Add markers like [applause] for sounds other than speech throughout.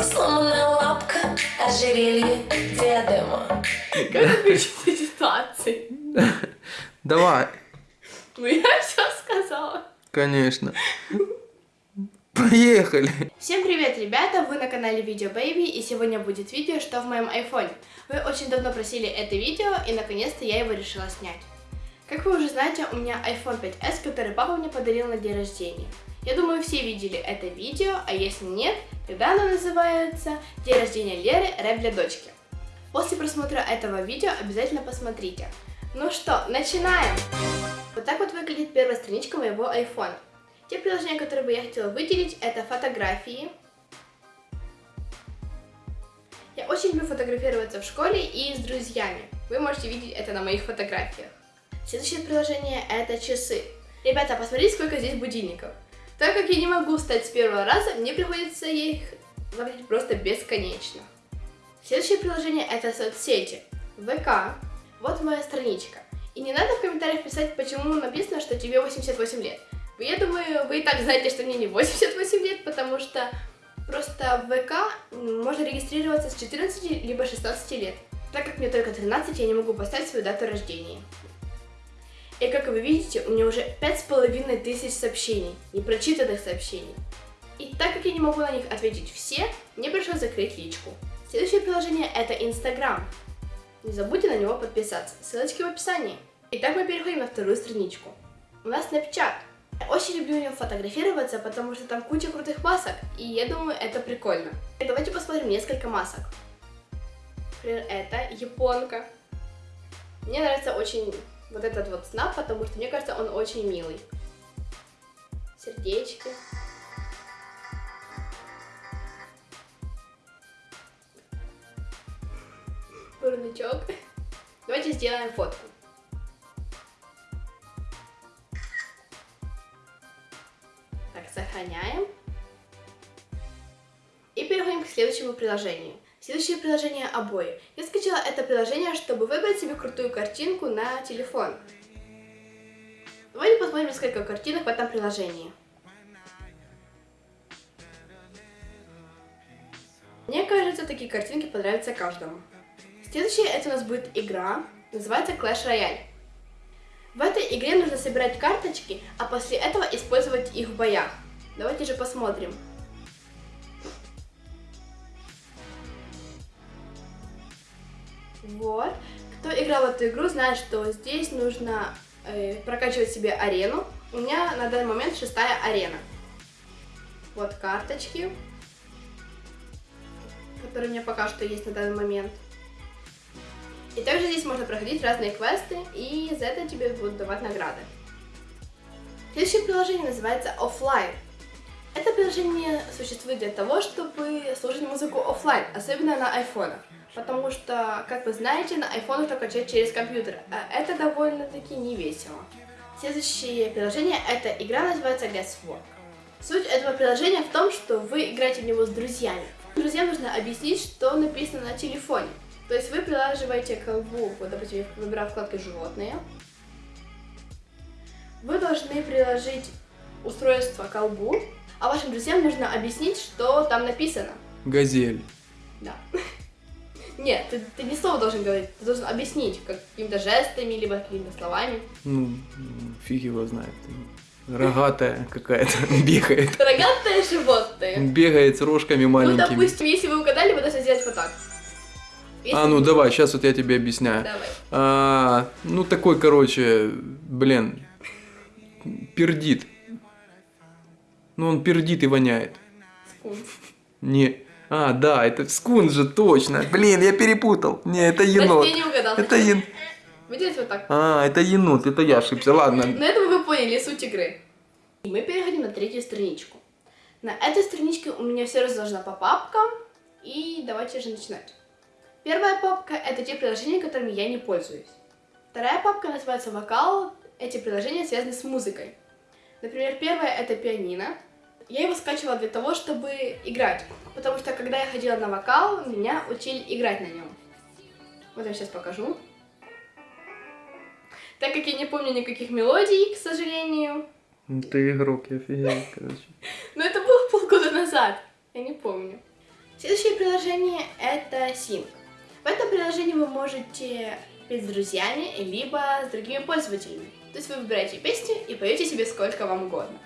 Сломанная лапка, ожерелье, диадема. Как выключить ситуации? Давай, Ну я все сказала. конечно. Поехали. Всем привет, ребята! Вы на канале Видео Baby, и сегодня будет видео, что в моем айфоне. Вы очень давно просили это видео, и наконец-то я его решила снять. Как вы уже знаете, у меня iPhone 5s, который папа мне подарил на день рождения. Я думаю, все видели это видео, а если нет, тогда оно называется «День рождения Леры. Рэп для дочки». После просмотра этого видео обязательно посмотрите. Ну что, начинаем! Вот так вот выглядит первая страничка моего iPhone. Те приложения, которые бы я хотела выделить, это фотографии. Я очень люблю фотографироваться в школе и с друзьями. Вы можете видеть это на моих фотографиях. Следующее приложение это часы. Ребята, посмотрите, сколько здесь будильников. Так как я не могу встать с первого раза, мне приходится их ловить просто бесконечно. Следующее приложение это соцсети. ВК. Вот моя страничка. И не надо в комментариях писать, почему написано, что тебе 88 лет. Я думаю, вы и так знаете, что мне не 88 лет, потому что просто в ВК можно регистрироваться с 14 либо 16 лет. Так как мне только 13, я не могу поставить свою дату рождения. И как вы видите, у меня уже 5500 тысяч сообщений, непрочитанных сообщений. И так как я не могу на них ответить все, мне пришлось закрыть личку. Следующее приложение это Инстаграм. Не забудьте на него подписаться, ссылочки в описании. Итак, мы переходим на вторую страничку. У нас Snapchat. Я очень люблю в нем фотографироваться, потому что там куча крутых масок, и я думаю, это прикольно. И давайте посмотрим несколько масок. Например, это японка. Мне нравится очень вот этот вот снап, потому что мне кажется, он очень милый. Сердечки. Бурничок. Давайте сделаем фотку. Так, сохраняем. И переходим к следующему приложению. Следующее приложение обои. Я скачала это приложение, чтобы выбрать себе крутую картинку на телефон. Давайте посмотрим несколько картинок в этом приложении. Мне кажется, такие картинки понравятся каждому. Следующее это у нас будет игра, называется Clash Royale. В этой игре нужно собирать карточки, а после этого использовать их в боях. Давайте же посмотрим. Вот. Кто играл в эту игру, знает, что здесь нужно э, прокачивать себе арену. У меня на данный момент шестая арена. Вот карточки, которые у меня пока что есть на данный момент. И также здесь можно проходить разные квесты, и за это тебе будут давать награды. Следующее приложение называется Offline. Это приложение существует для того, чтобы слушать музыку офлайн, особенно на айфонах. Потому что, как вы знаете, на айфонах только качать через компьютер, а это довольно-таки не весело. Следующее приложение, это игра называется Guesswork. Суть этого приложения в том, что вы играете в него с друзьями. Друзьям нужно объяснить, что написано на телефоне. То есть вы прилаживаете колбу, вот, допустим, я выбираю вкладку «Животные». Вы должны приложить устройство к колбу, а вашим друзьям нужно объяснить, что там написано. Газель. Да. Нет, ты, ты не слово должен говорить, ты должен объяснить какими-то жестами, либо какими-то словами. Ну, фиг его знает. Рогатая какая-то [laughs] бегает. Рогатое животное. Бегает с рожками Ну, маленькими. допустим, если вы угадали, вы должны сделать вот так. Если А, ну давай, сейчас вот я тебе объясняю. Давай. А, ну такой, короче, блин, пердит. Ну он пердит и воняет. Скунс. Не. А, да, это скун же, точно. Блин, я перепутал. Не, это енот. Значит, я не угадала. Это ен... [laughs] Вы делаете вот так. А, это енот, это я ошибся. Ладно. На этом вы поняли суть игры. И мы переходим на третью страничку. На этой страничке у меня все разложено по папкам. И давайте же начинать. Первая папка это те приложения, которыми я не пользуюсь. Вторая папка называется вокал. Эти приложения связаны с музыкой. Например, первое это пианино. Я его скачивала для того, чтобы играть. Потому что когда я ходила на вокал, меня учили играть на нем. Вот я сейчас покажу. Так как я не помню никаких мелодий, к сожалению. Ну, Ты игрок, я офигел, [laughs] короче. Но это было полгода назад. Я не помню. Следующее приложение это Sync. В этом приложении вы можете петь с друзьями, либо с другими пользователями. То есть вы выбираете песни и поете себе сколько вам угодно.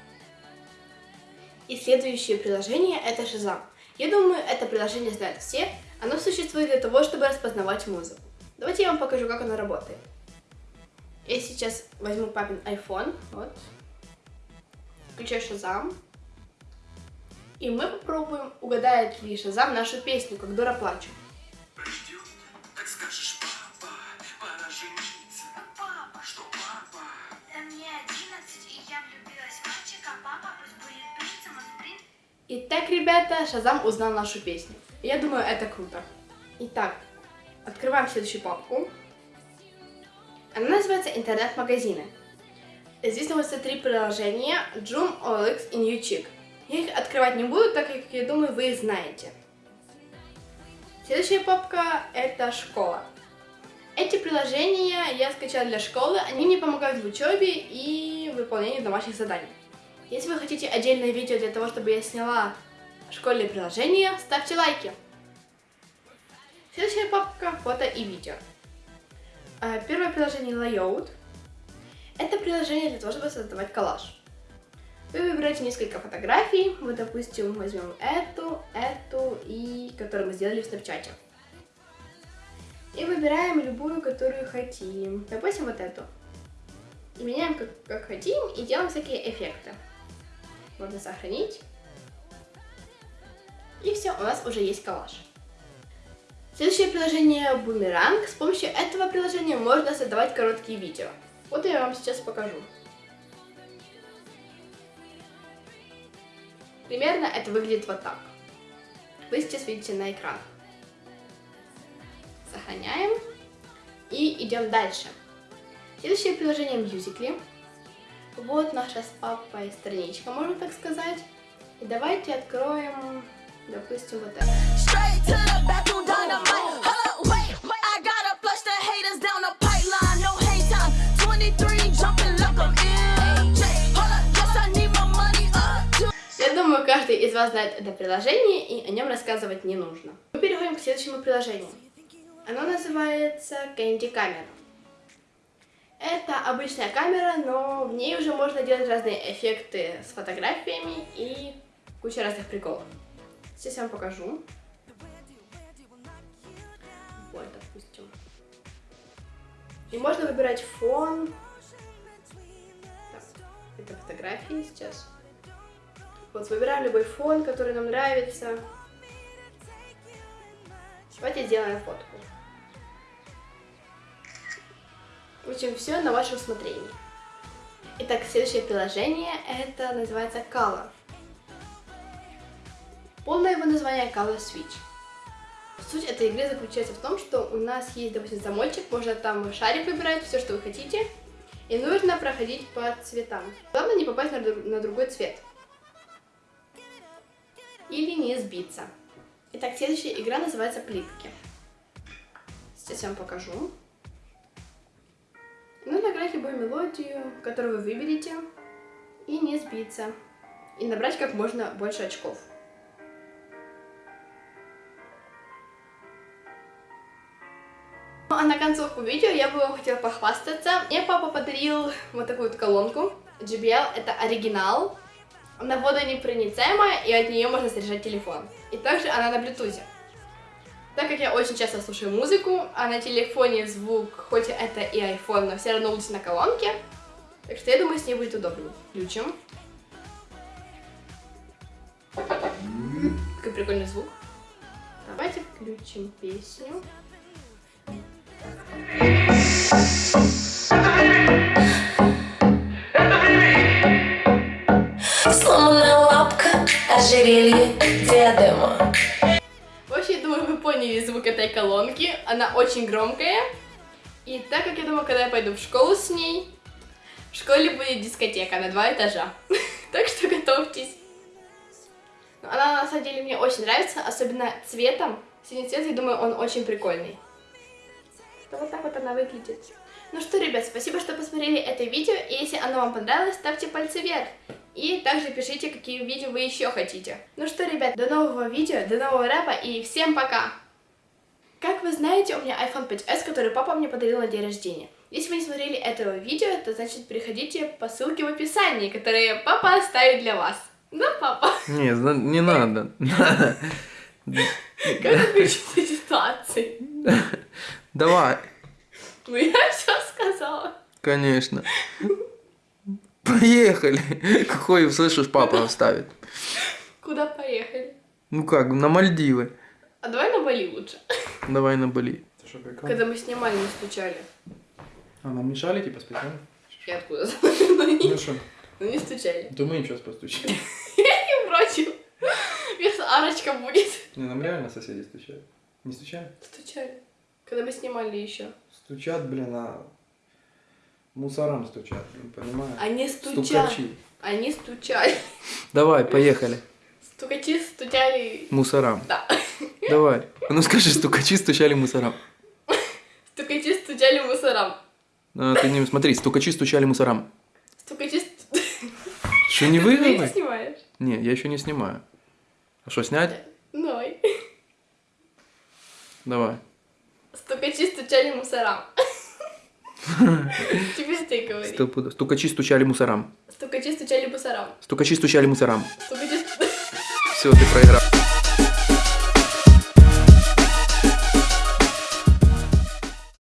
И следующее приложение это Shazam. Я думаю, это приложение знают все. Оно существует для того, чтобы распознавать музыку. Давайте я вам покажу, как оно работает. Я сейчас возьму папин iPhone, вот, включаю Shazam, и мы попробуем, угадает ли Shazam нашу песню, как дура плачу. Ребята, Шазам узнал нашу песню. Я думаю, это круто. Итак, открываем следующую папку. Она называется «Интернет-магазины». Здесь находятся три приложения Joom, OLX и NewChick. Я их открывать не буду, так как, я думаю, вы их знаете. Следующая папка – это «Школа». Эти приложения я скачала для школы, они мне помогают в учебе и выполнении домашних заданий. Если вы хотите отдельное видео для того, чтобы я сняла школьные приложения, ставьте лайки. Следующая папка – фото и видео. А, Первое приложение Layout. Это приложение для того, чтобы создавать коллаж. Вы выбираете несколько фотографий. Вот, допустим, возьмем эту, эту и которую мы сделали в Snapchat. И выбираем любую, которую хотим. Допустим, вот эту. И меняем как, как хотим и делаем всякие эффекты. Можно сохранить. И все, у нас уже есть коллаж. Следующее приложение Бумеранг. С помощью этого приложения можно создавать короткие видео. Вот я вам сейчас покажу. Примерно это выглядит вот так. Вы сейчас видите на экранах. Сохраняем. И идем дальше. Следующее приложение Musical.ly. Вот наша с папой страничка, можно так сказать. И давайте откроем, допустим, вот это. Straight to the bathroom dynamite. Hold up, wait, I gotta flush the haters down the pipeline. No hang time. 23 jumping like I'm MJ. Hold up, yes, I need my money up. To Я думаю, каждый из вас знает это приложение, и о нем рассказывать не нужно. Мы переходим к следующему приложению. Оно называется Candy Camera. Это обычная камера, но в ней уже можно делать разные эффекты с фотографиями и куча разных приколов. Сейчас я вам покажу. Вот, допустим. И можно выбирать фон. Так, это фотографии сейчас. Вот, выбираем любой фон, который нам нравится. Давайте сделаем фотку. В общем, все на ваше усмотрение. Итак, следующее приложение, это называется Color. Полное его название Color Switch. Суть этой игры заключается в том, что у нас есть, допустим, замочек, можно там шарик выбирать, все, что вы хотите, и нужно проходить по цветам. Главное не попасть на, на другой цвет. Или не сбиться. Итак, следующая игра называется Плитки. Сейчас я вам покажу. Нужно играть любую мелодию, которую вы выберете, и не сбиться. И набрать как можно больше очков. Концовку видео я бы вам хотела похвастаться. Мне папа подарил вот такую вот колонку. JBL это оригинал. Она водонепроницаемая, и от нее можно заряжать телефон. И также она на Bluetooth. Так как я очень часто слушаю музыку, а на телефоне звук, хоть это и iPhone, но все равно лучше на колонке, так что я думаю, с ней будет удобнее. Включим. Какой прикольный звук. Давайте включим песню. Сломанная лапка, ожерелье, диадема. В общем, я думаю, вы поняли звук этой колонки. Она очень громкая. И так как я думаю, когда я пойду в школу с ней, в школе будет дискотека на два этажа. [laughs] Так что готовьтесь. Но Она на самом деле мне очень нравится, особенно цветом. Синий цвет, я думаю, он очень прикольный. То вот так вот она выглядит. Ну что, ребят, спасибо, что посмотрели это видео. И если оно вам понравилось, ставьте пальцы вверх. И также пишите, какие видео вы еще хотите. Ну что, ребят, до нового видео, до нового рэпа и всем пока! Как вы знаете, у меня iPhone 5s, который папа мне подарил на день рождения. Если вы не смотрели этого видео, то значит переходите по ссылке в описании, которые папа оставит для вас. Да, папа? Не, не надо. [laughs] Как из ситуации? [laughs] Давай, Ну я все сказала. конечно. Поехали. Какой, слышишь, папа оставит. Куда поехали? Ну как, на Мальдивы. А давай на Бали лучше. Давай на Бали. Когда мы снимали, не стучали. А, нам мешали типа специально? Я откуда знаю? Ну не, что, ну не стучали. то мы им сейчас постучим. Не против. Сейчас арочка будет. Не, нам реально соседи стучали. Не стучали? Стучали. Когда мы снимали еще. Стучат, блин, а мусорам стучат, блин, понимаешь? Они стучали. Они стучали. Давай, поехали. Стукачи стучали. Мусорам. Да. Давай. А ну скажи, стукачи стучали мусорам. Стукачи стучали мусорам. А, ты не смотри, стукачи стучали мусорам. Стукачи стучали. Что, не Ты не выигрывай? снимаешь? Не, я еще не снимаю. А что, снять? Ной. Давай. Стукачи стучали мусорам. Теперь ты говори. Стукачи стучали мусорам. Стукачи стучали мусорам. Стукачи стучали мусорам. Все, ты проиграл.